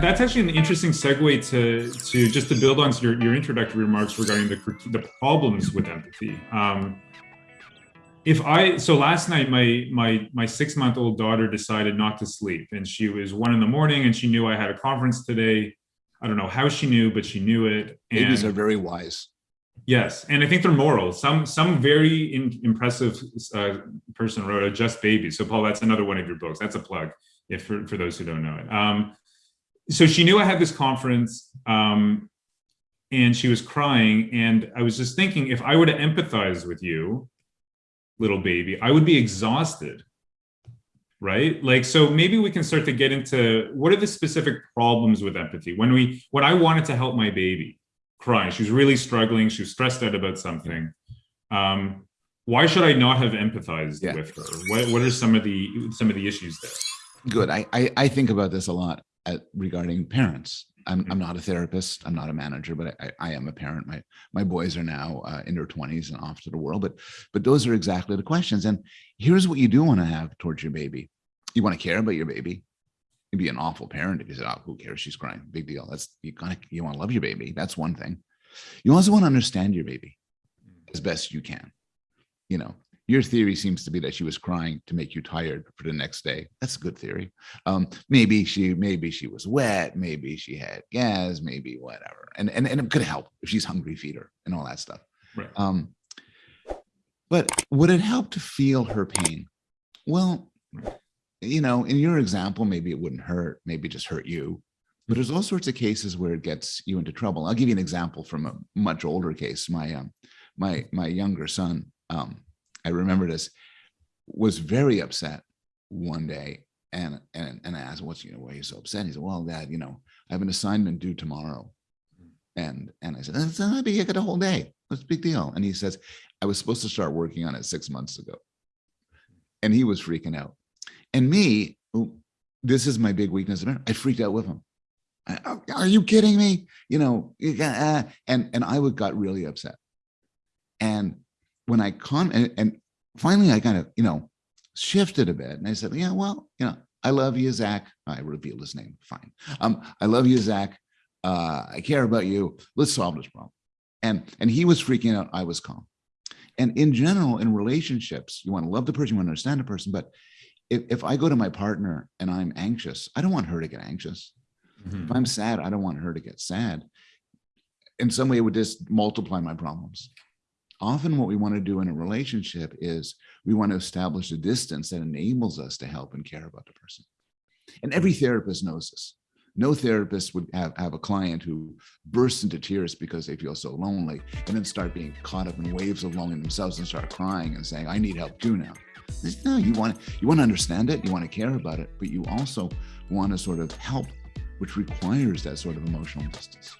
That's actually an interesting segue to to just to build on your, your introductory remarks regarding the the problems with empathy. Um, if I so last night my my my six month old daughter decided not to sleep and she was one in the morning and she knew I had a conference today. I don't know how she knew, but she knew it. And Babies are very wise. Yes, and I think they're moral. Some some very in, impressive uh, person wrote a Just Baby. So Paul, that's another one of your books. That's a plug if for, for those who don't know it. Um, so she knew I had this conference um, and she was crying. And I was just thinking, if I were to empathize with you, little baby, I would be exhausted, right? Like, so maybe we can start to get into what are the specific problems with empathy? When we, when I wanted to help my baby crying, she was really struggling, she was stressed out about something. Um, why should I not have empathized yeah. with her? What, what are some of the, some of the issues there? Good. I, I, I think about this a lot at, regarding parents. I'm, I'm not a therapist. I'm not a manager, but I, I am a parent. My my boys are now uh, in their 20s and off to the world. But but those are exactly the questions. And here's what you do want to have towards your baby. You want to care about your baby. You'd be an awful parent if you said, "Oh, who cares? She's crying. Big deal." That's you kind of you want to love your baby. That's one thing. You also want to understand your baby as best you can. You know, your theory seems to be that she was crying to make you tired for the next day. That's a good theory. Um, maybe she, maybe she was wet, maybe she had gas, maybe whatever. And, and, and it could help if she's hungry, feed her and all that stuff. Right. Um, but would it help to feel her pain? Well, you know, in your example, maybe it wouldn't hurt, maybe just hurt you. But there's all sorts of cases where it gets you into trouble. I'll give you an example from a much older case. My um, my my younger son, um, I remember this, was very upset one day and and and I asked, "What's you know why are you so upset?" He said, "Well, Dad, you know, I have an assignment due tomorrow," and and I said, "That's not big. I got a whole day. What's a big deal?" And he says, "I was supposed to start working on it six months ago," and he was freaking out. And me, this is my big weakness. I freaked out with him. Are you kidding me? You know, uh, and and I would got really upset. And when I con and, and finally I kind of, you know, shifted a bit and I said, yeah, well, you know, I love you, Zach. I revealed his name. Fine. Um, I love you, Zach. Uh, I care about you. Let's solve this problem. And, and he was freaking out. I was calm. And in general, in relationships, you want to love the person, you want to understand the person. But if, if I go to my partner and I'm anxious, I don't want her to get anxious. Mm -hmm. If I'm sad, I don't want her to get sad. In some way, it would just multiply my problems often what we want to do in a relationship is we want to establish a distance that enables us to help and care about the person. And every therapist knows this. No therapist would have, have a client who bursts into tears because they feel so lonely and then start being caught up in waves of loneliness themselves and start crying and saying, I need help too now. No, you want, you want to understand it, you want to care about it, but you also want to sort of help, which requires that sort of emotional distance.